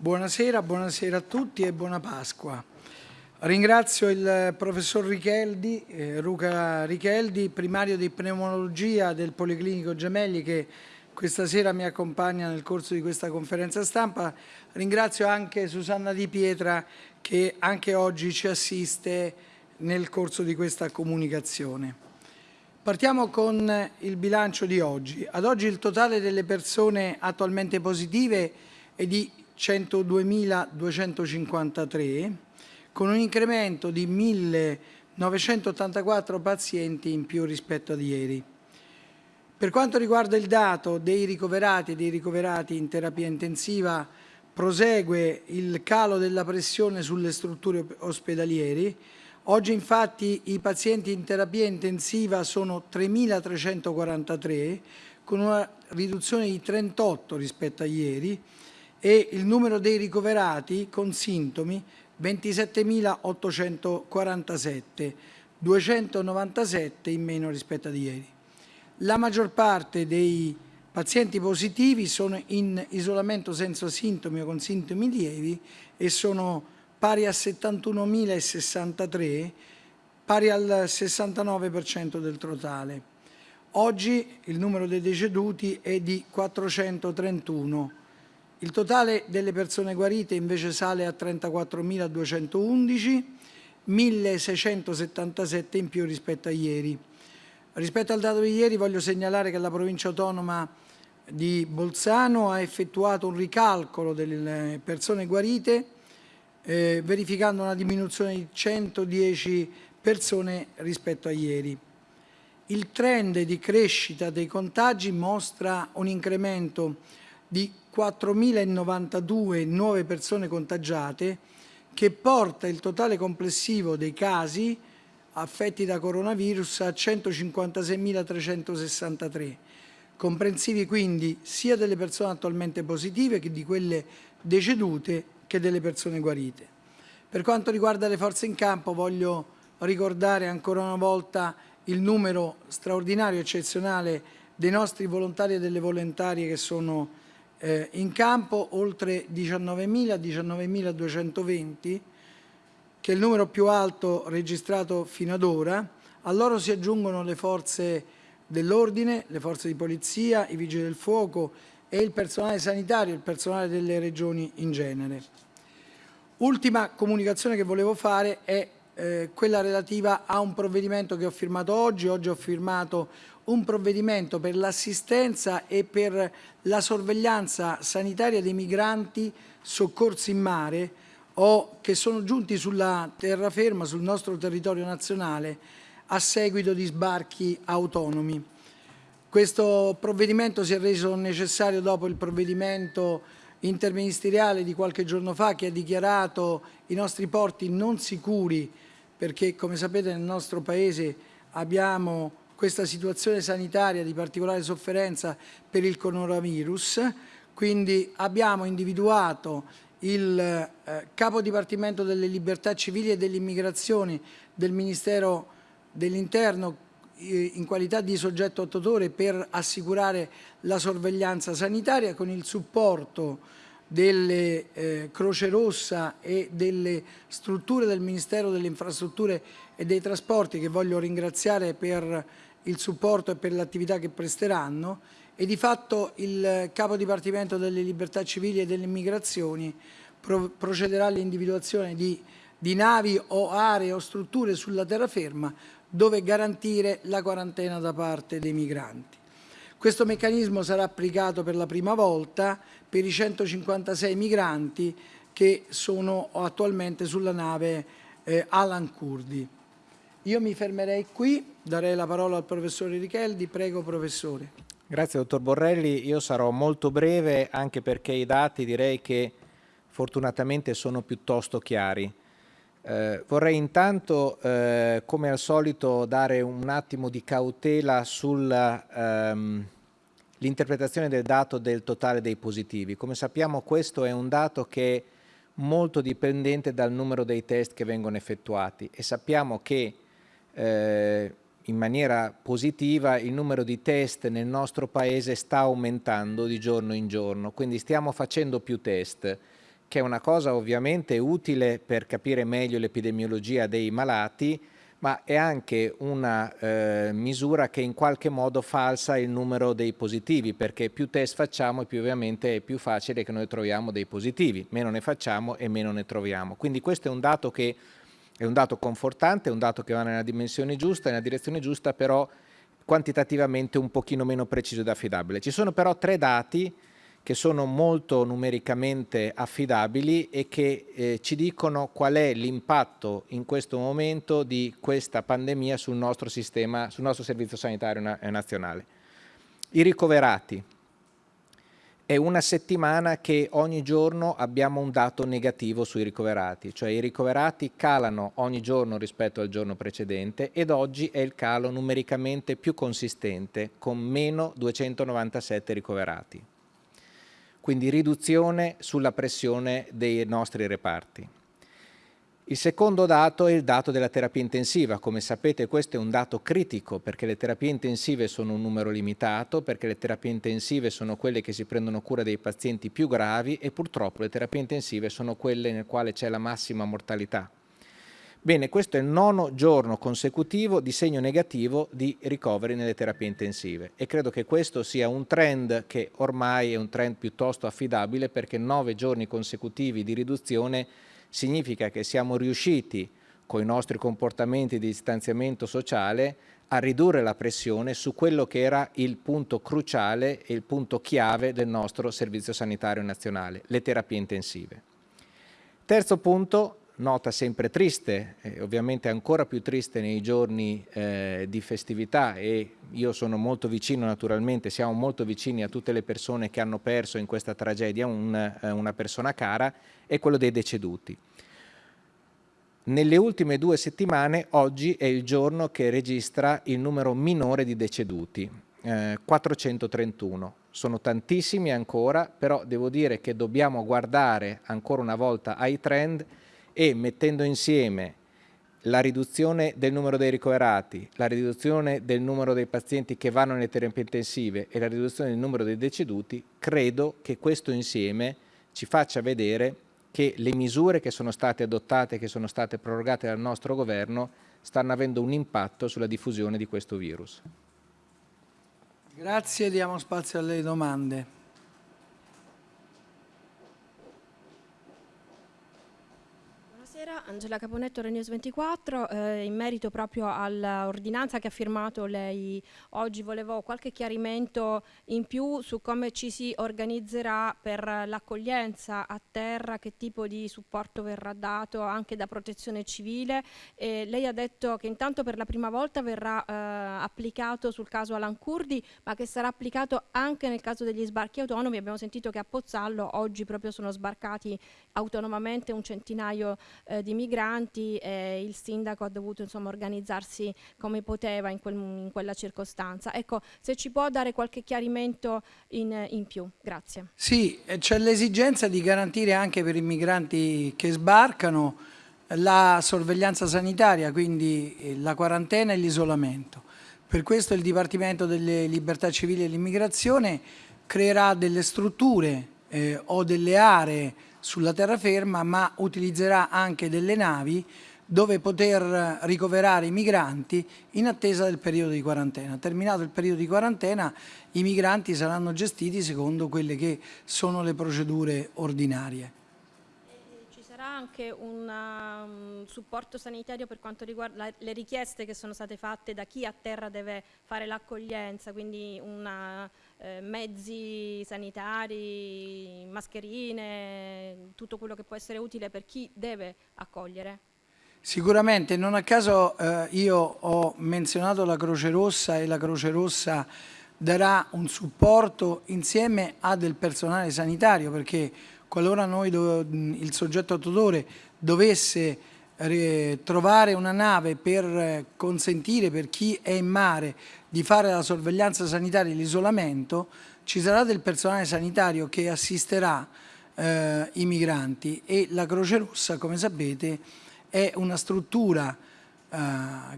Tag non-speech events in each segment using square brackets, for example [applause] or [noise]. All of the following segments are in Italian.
Buonasera, buonasera a tutti e buona Pasqua. Ringrazio il professor Richeldi, eh, Luca Richeldi, primario di pneumologia del Policlinico Gemelli che questa sera mi accompagna nel corso di questa conferenza stampa. Ringrazio anche Susanna Di Pietra che anche oggi ci assiste nel corso di questa comunicazione. Partiamo con il bilancio di oggi. Ad oggi il totale delle persone attualmente positive è di 102.253 con un incremento di 1.984 pazienti in più rispetto ad ieri. Per quanto riguarda il dato dei ricoverati e dei ricoverati in terapia intensiva, prosegue il calo della pressione sulle strutture ospedalieri. Oggi infatti i pazienti in terapia intensiva sono 3.343, con una riduzione di 38 rispetto a ieri, e il numero dei ricoverati con sintomi 27.847, 297 in meno rispetto ad ieri. La maggior parte dei pazienti positivi sono in isolamento senza sintomi o con sintomi lievi e sono pari a 71.063, pari al 69% del totale. Oggi il numero dei deceduti è di 431. Il totale delle persone guarite invece sale a 34.211, 1.677 in più rispetto a ieri. Rispetto al dato di ieri voglio segnalare che la provincia autonoma di Bolzano ha effettuato un ricalcolo delle persone guarite eh, verificando una diminuzione di 110 persone rispetto a ieri. Il trend di crescita dei contagi mostra un incremento di 4.092 nuove persone contagiate che porta il totale complessivo dei casi affetti da coronavirus a 156.363, comprensivi quindi sia delle persone attualmente positive che di quelle decedute che delle persone guarite. Per quanto riguarda le forze in campo voglio ricordare ancora una volta il numero straordinario, eccezionale dei nostri volontari e delle volontarie che sono eh, in campo, oltre 19.000, 19.220, che è il numero più alto registrato fino ad ora. A loro si aggiungono le forze dell'ordine, le forze di polizia, i vigili del fuoco e il personale sanitario, il personale delle regioni in genere. Ultima comunicazione che volevo fare è eh, quella relativa a un provvedimento che ho firmato oggi. Oggi ho firmato un provvedimento per l'assistenza e per la sorveglianza sanitaria dei migranti soccorsi in mare o che sono giunti sulla terraferma, sul nostro territorio nazionale, a seguito di sbarchi autonomi. Questo provvedimento si è reso necessario dopo il provvedimento interministeriale di qualche giorno fa che ha dichiarato i nostri porti non sicuri perché come sapete nel nostro Paese abbiamo questa situazione sanitaria di particolare sofferenza per il coronavirus, quindi abbiamo individuato il eh, capo dipartimento delle libertà civili e dell'immigrazione del Ministero dell'Interno eh, in qualità di soggetto attuatore per assicurare la sorveglianza sanitaria con il supporto delle eh, Croce Rossa e delle strutture del Ministero delle Infrastrutture e dei Trasporti che voglio ringraziare per il supporto e per l'attività che presteranno e di fatto il Capo Dipartimento delle Libertà Civili e delle Immigrazioni pro procederà all'individuazione di, di navi o aree o strutture sulla terraferma dove garantire la quarantena da parte dei migranti. Questo meccanismo sarà applicato per la prima volta per i 156 migranti che sono attualmente sulla nave eh, Alan Kurdi. Io mi fermerei qui, darei la parola al professore Richeldi. Prego, professore. Grazie dottor Borrelli, io sarò molto breve anche perché i dati direi che fortunatamente sono piuttosto chiari. Eh, vorrei intanto, eh, come al solito, dare un attimo di cautela sull'interpretazione ehm, del dato del totale dei positivi. Come sappiamo questo è un dato che è molto dipendente dal numero dei test che vengono effettuati. E sappiamo che eh, in maniera positiva il numero di test nel nostro paese sta aumentando di giorno in giorno, quindi stiamo facendo più test che è una cosa ovviamente utile per capire meglio l'epidemiologia dei malati, ma è anche una eh, misura che in qualche modo falsa il numero dei positivi, perché più test facciamo e più ovviamente è più facile che noi troviamo dei positivi, meno ne facciamo e meno ne troviamo. Quindi questo è un dato che è un dato confortante, è un dato che va nella dimensione giusta, nella direzione giusta, però quantitativamente un pochino meno preciso ed affidabile. Ci sono però tre dati che sono molto numericamente affidabili e che eh, ci dicono qual è l'impatto in questo momento di questa pandemia sul nostro sistema, sul nostro servizio sanitario na nazionale. I ricoverati. È una settimana che ogni giorno abbiamo un dato negativo sui ricoverati, cioè i ricoverati calano ogni giorno rispetto al giorno precedente ed oggi è il calo numericamente più consistente con meno 297 ricoverati quindi riduzione sulla pressione dei nostri reparti. Il secondo dato è il dato della terapia intensiva. Come sapete questo è un dato critico perché le terapie intensive sono un numero limitato, perché le terapie intensive sono quelle che si prendono cura dei pazienti più gravi e purtroppo le terapie intensive sono quelle nel quale c'è la massima mortalità. Bene, questo è il nono giorno consecutivo di segno negativo di ricoveri nelle terapie intensive e credo che questo sia un trend che ormai è un trend piuttosto affidabile perché nove giorni consecutivi di riduzione significa che siamo riusciti con i nostri comportamenti di distanziamento sociale a ridurre la pressione su quello che era il punto cruciale e il punto chiave del nostro Servizio Sanitario Nazionale, le terapie intensive. Terzo punto, nota sempre triste, eh, ovviamente ancora più triste nei giorni eh, di festività e io sono molto vicino naturalmente, siamo molto vicini a tutte le persone che hanno perso in questa tragedia un, eh, una persona cara, è quello dei deceduti. Nelle ultime due settimane, oggi è il giorno che registra il numero minore di deceduti, 431. Eh, sono tantissimi ancora, però devo dire che dobbiamo guardare ancora una volta ai trend e mettendo insieme la riduzione del numero dei ricoverati, la riduzione del numero dei pazienti che vanno nelle terapie intensive e la riduzione del numero dei deceduti, credo che questo insieme ci faccia vedere che le misure che sono state adottate, che sono state prorogate dal nostro governo, stanno avendo un impatto sulla diffusione di questo virus. Grazie, diamo spazio alle domande. Angela Caponetto, Renews 24, eh, in merito proprio all'ordinanza che ha firmato lei oggi, volevo qualche chiarimento in più su come ci si organizzerà per l'accoglienza a terra, che tipo di supporto verrà dato anche da protezione civile. Eh, lei ha detto che intanto per la prima volta verrà eh, applicato sul caso Alan Kurdi, ma che sarà applicato anche nel caso degli sbarchi autonomi. Abbiamo sentito che a Pozzallo oggi proprio sono sbarcati autonomamente un centinaio eh, di migranti e il sindaco ha dovuto insomma, organizzarsi come poteva in, quel, in, quella circostanza. Ecco, se ci può dare qualche chiarimento in, in più, grazie. Sì, c'è l'esigenza di garantire anche per i migranti che sbarcano la sorveglianza sanitaria, quindi eh, la quarantena e l'isolamento. Per questo il Dipartimento delle Libertà Civili e l'Immigrazione creerà delle strutture eh, o delle aree sulla terraferma, ma utilizzerà anche delle navi dove poter ricoverare i migranti in attesa del periodo di quarantena. Terminato il periodo di quarantena i migranti saranno gestiti secondo quelle che sono le procedure ordinarie anche un um, supporto sanitario per quanto riguarda la, le richieste che sono state fatte da chi a terra deve fare l'accoglienza, quindi una, eh, mezzi sanitari, mascherine, tutto quello che può essere utile per chi deve accogliere? Sicuramente, non a caso eh, io ho menzionato la Croce Rossa e la Croce Rossa darà un supporto insieme a del personale sanitario perché qualora noi il soggetto attuatore dovesse trovare una nave per consentire per chi è in mare di fare la sorveglianza sanitaria e l'isolamento, ci sarà del personale sanitario che assisterà eh, i migranti. E la Croce Rossa, come sapete, è una struttura eh,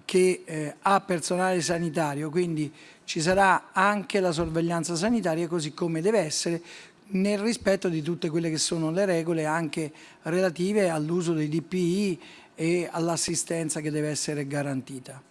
che eh, ha personale sanitario, quindi ci sarà anche la sorveglianza sanitaria così come deve essere nel rispetto di tutte quelle che sono le regole anche relative all'uso dei DPI e all'assistenza che deve essere garantita.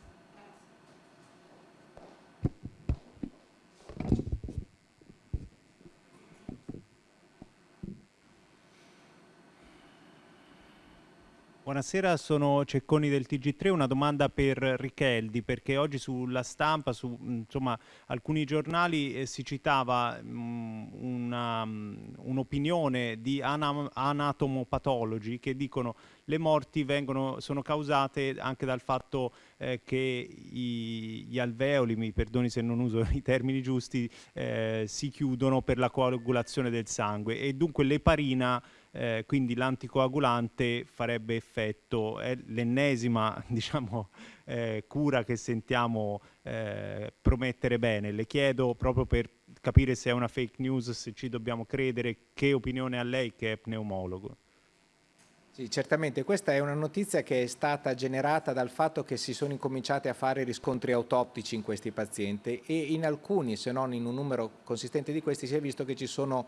Buonasera, sono Cecconi del TG3, una domanda per Richeldi perché oggi sulla stampa, su insomma, alcuni giornali eh, si citava mm, mm, un'opinione un di anam anatomopatologi che dicono le morti vengono, sono causate anche dal fatto eh, che i, gli alveoli, mi perdoni se non uso [laughs] i termini giusti, eh, si chiudono per la coagulazione del sangue. E dunque l'eparina eh, quindi l'anticoagulante farebbe effetto, è l'ennesima [laughs] diciamo, eh, cura che sentiamo eh, promettere bene. Le chiedo proprio per capire se è una fake news, se ci dobbiamo credere, che opinione ha lei che è pneumologo? Sì, certamente questa è una notizia che è stata generata dal fatto che si sono incominciati a fare riscontri autoptici in questi pazienti e in alcuni, se non in un numero consistente di questi, si è visto che ci sono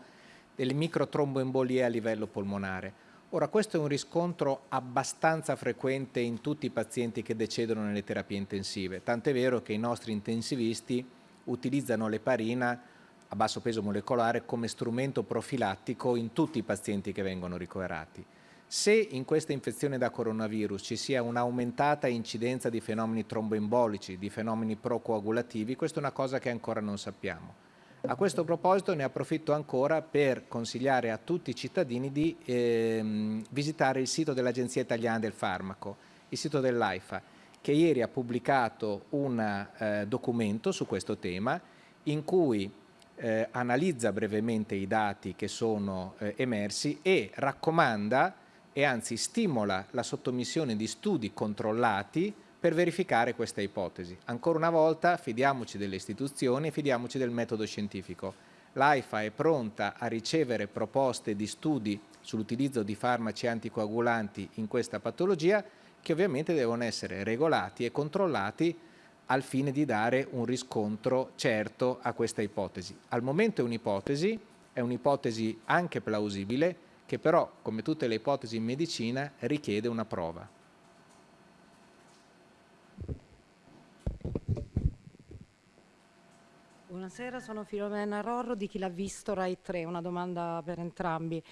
delle microtromboembolie a livello polmonare. Ora, questo è un riscontro abbastanza frequente in tutti i pazienti che decedono nelle terapie intensive, tant'è vero che i nostri intensivisti utilizzano l'eparina a basso peso molecolare come strumento profilattico in tutti i pazienti che vengono ricoverati. Se in questa infezione da coronavirus ci sia un'aumentata incidenza di fenomeni tromboembolici, di fenomeni procoagulativi, questa è una cosa che ancora non sappiamo. A questo proposito ne approfitto ancora per consigliare a tutti i cittadini di ehm, visitare il sito dell'Agenzia Italiana del Farmaco, il sito dell'AIFA, che ieri ha pubblicato un eh, documento su questo tema in cui eh, analizza brevemente i dati che sono eh, emersi e raccomanda e anzi stimola la sottomissione di studi controllati per verificare questa ipotesi. Ancora una volta fidiamoci delle istituzioni e fidiamoci del metodo scientifico. L'AIFA è pronta a ricevere proposte di studi sull'utilizzo di farmaci anticoagulanti in questa patologia che ovviamente devono essere regolati e controllati al fine di dare un riscontro certo a questa ipotesi. Al momento è un'ipotesi, è un'ipotesi anche plausibile, che però, come tutte le ipotesi in medicina, richiede una prova. Buonasera, sono Filomena Rorro di chi l'ha visto Rai 3, una domanda per entrambi.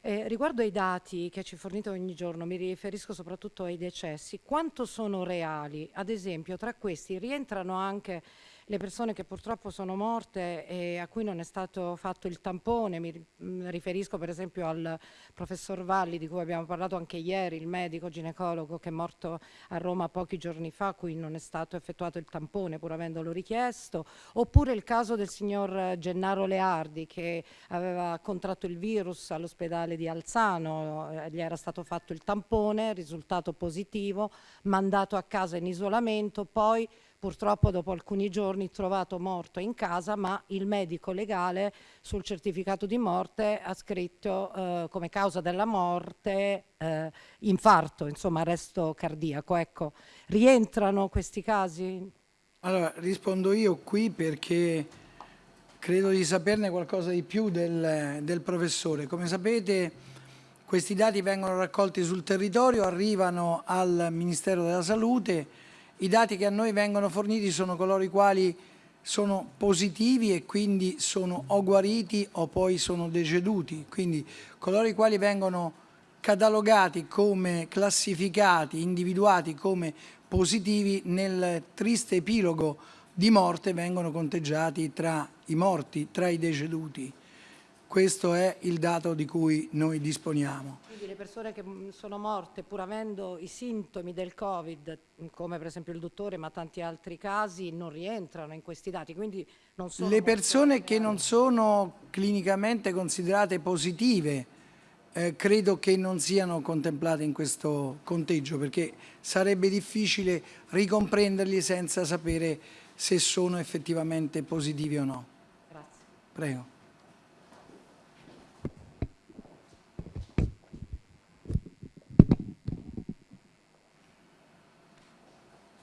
Eh, riguardo ai dati che ci fornite ogni giorno, mi riferisco soprattutto ai decessi, quanto sono reali? Ad esempio, tra questi rientrano anche le persone che purtroppo sono morte e a cui non è stato fatto il tampone, mi mm, riferisco per esempio al professor Valli di cui abbiamo parlato anche ieri, il medico ginecologo che è morto a Roma pochi giorni fa, a cui non è stato effettuato il tampone pur avendolo richiesto, oppure il caso del signor Gennaro Leardi che aveva contratto il virus all'ospedale di Alzano, eh, gli era stato fatto il tampone, risultato positivo, mandato a casa in isolamento, poi purtroppo dopo alcuni giorni trovato morto in casa, ma il medico legale sul certificato di morte ha scritto eh, come causa della morte eh, infarto, insomma arresto cardiaco. Ecco, rientrano questi casi? Allora, rispondo io qui perché credo di saperne qualcosa di più del, del professore. Come sapete questi dati vengono raccolti sul territorio, arrivano al Ministero della Salute, i dati che a noi vengono forniti sono coloro i quali sono positivi e quindi sono o guariti o poi sono deceduti, quindi coloro i quali vengono catalogati come classificati, individuati come positivi nel triste epilogo di morte vengono conteggiati tra i morti, tra i deceduti. Questo è il dato di cui noi disponiamo. Quindi le persone che mm, sono morte pur avendo i sintomi del Covid, mm, come per esempio il dottore ma tanti altri casi, non rientrano in questi dati. Quindi non sono le persone che non sono clinicamente considerate positive eh, credo che non siano contemplate in questo conteggio perché sarebbe difficile ricomprenderli senza sapere se sono effettivamente positivi o no. Grazie. Prego.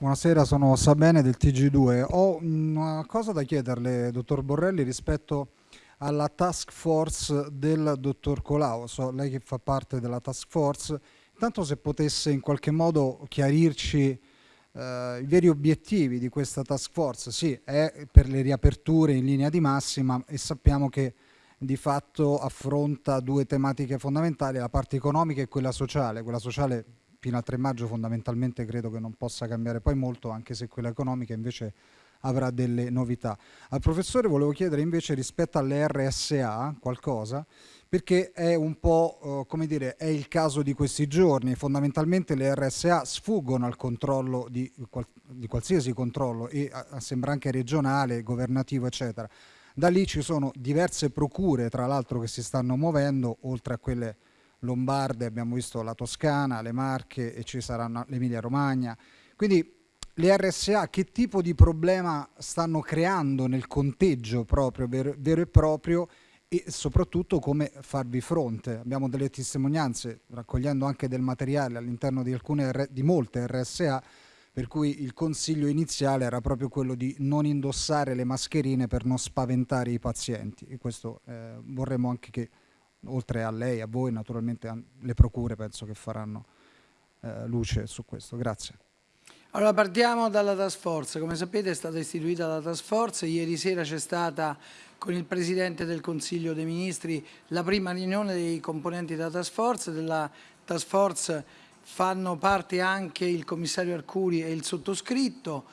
Buonasera, sono Sabene del TG2. Ho una cosa da chiederle, dottor Borrelli, rispetto alla task force del dottor Colau. So, lei che fa parte della task force, intanto se potesse in qualche modo chiarirci eh, i veri obiettivi di questa task force. Sì, è per le riaperture in linea di massima e sappiamo che di fatto affronta due tematiche fondamentali, la parte economica e quella sociale. Quella sociale fino al 3 maggio fondamentalmente credo che non possa cambiare poi molto, anche se quella economica invece avrà delle novità. Al professore volevo chiedere invece rispetto alle RSA qualcosa, perché è un po', uh, come dire, è il caso di questi giorni. Fondamentalmente le RSA sfuggono al controllo di, di qualsiasi controllo, e sembra anche regionale, governativo, eccetera. Da lì ci sono diverse procure, tra l'altro, che si stanno muovendo, oltre a quelle lombarde, abbiamo visto la Toscana, le Marche e ci saranno l'Emilia Romagna. Quindi le RSA che tipo di problema stanno creando nel conteggio proprio, vero, vero e proprio e soprattutto come farvi fronte. Abbiamo delle testimonianze, raccogliendo anche del materiale all'interno di, di molte RSA, per cui il consiglio iniziale era proprio quello di non indossare le mascherine per non spaventare i pazienti e questo eh, vorremmo anche che oltre a lei, a voi naturalmente le procure penso che faranno eh, luce su questo. Grazie. Allora partiamo dalla task force, come sapete è stata istituita la task force, ieri sera c'è stata con il Presidente del Consiglio dei Ministri la prima riunione dei componenti della task force, della task force fanno parte anche il commissario Arcuri e il sottoscritto.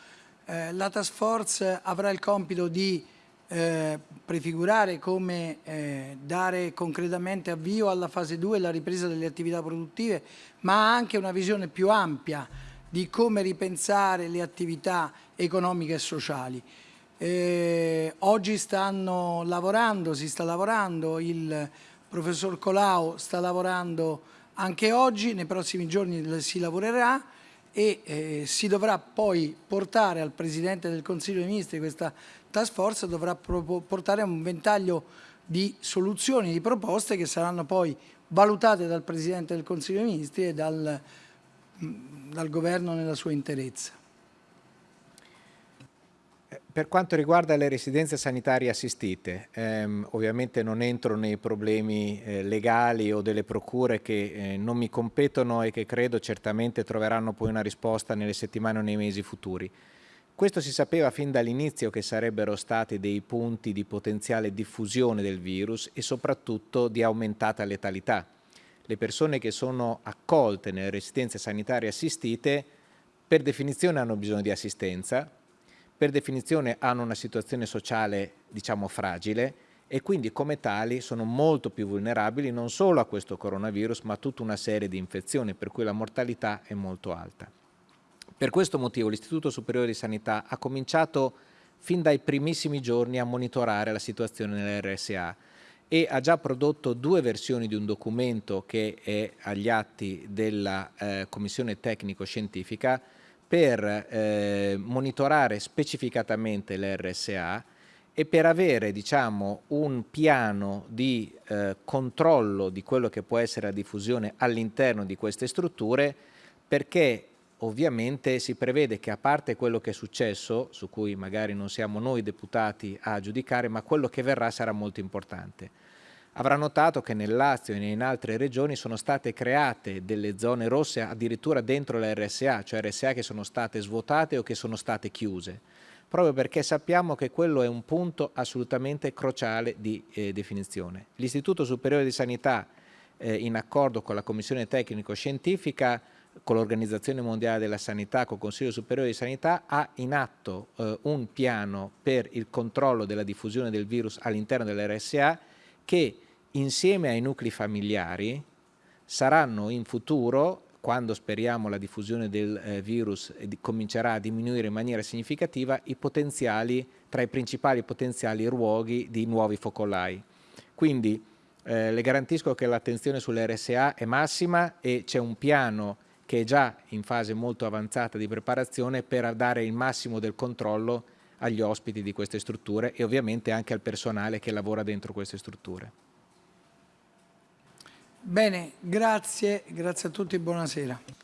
Eh, la task force avrà il compito di eh, prefigurare come eh, dare concretamente avvio alla fase 2 la ripresa delle attività produttive, ma anche una visione più ampia di come ripensare le attività economiche e sociali. Eh, oggi stanno lavorando, si sta lavorando, il professor Colau sta lavorando anche oggi, nei prossimi giorni si lavorerà e eh, si dovrà poi portare al Presidente del Consiglio dei Ministri questa task force, dovrà portare un ventaglio di soluzioni, di proposte che saranno poi valutate dal Presidente del Consiglio dei Ministri e dal, dal Governo nella sua interezza. Per quanto riguarda le residenze sanitarie assistite, ehm, ovviamente non entro nei problemi eh, legali o delle procure che eh, non mi competono e che credo certamente troveranno poi una risposta nelle settimane o nei mesi futuri. Questo si sapeva fin dall'inizio che sarebbero stati dei punti di potenziale diffusione del virus e soprattutto di aumentata letalità. Le persone che sono accolte nelle residenze sanitarie assistite per definizione hanno bisogno di assistenza, per definizione hanno una situazione sociale diciamo fragile e quindi come tali sono molto più vulnerabili non solo a questo coronavirus ma a tutta una serie di infezioni per cui la mortalità è molto alta. Per questo motivo l'Istituto Superiore di Sanità ha cominciato fin dai primissimi giorni a monitorare la situazione nell'RSA e ha già prodotto due versioni di un documento che è agli atti della eh, Commissione Tecnico-Scientifica per eh, monitorare specificatamente l'RSA e per avere diciamo, un piano di eh, controllo di quello che può essere la diffusione all'interno di queste strutture perché ovviamente si prevede che a parte quello che è successo, su cui magari non siamo noi deputati a giudicare, ma quello che verrà sarà molto importante. Avrà notato che nel Lazio e in altre regioni sono state create delle zone rosse addirittura dentro la RSA, cioè RSA che sono state svuotate o che sono state chiuse, proprio perché sappiamo che quello è un punto assolutamente cruciale di eh, definizione. L'Istituto Superiore di Sanità, eh, in accordo con la Commissione Tecnico-Scientifica, con l'Organizzazione Mondiale della Sanità, con il Consiglio Superiore di Sanità, ha in atto eh, un piano per il controllo della diffusione del virus all'interno dell'RSA che insieme ai nuclei familiari saranno in futuro, quando speriamo la diffusione del eh, virus eh, comincerà a diminuire in maniera significativa, i potenziali, tra i principali potenziali luoghi di nuovi focolai. Quindi eh, le garantisco che l'attenzione sull'RSA è massima e c'è un piano che è già in fase molto avanzata di preparazione per dare il massimo del controllo agli ospiti di queste strutture e ovviamente anche al personale che lavora dentro queste strutture. Bene, grazie, grazie a tutti e buonasera.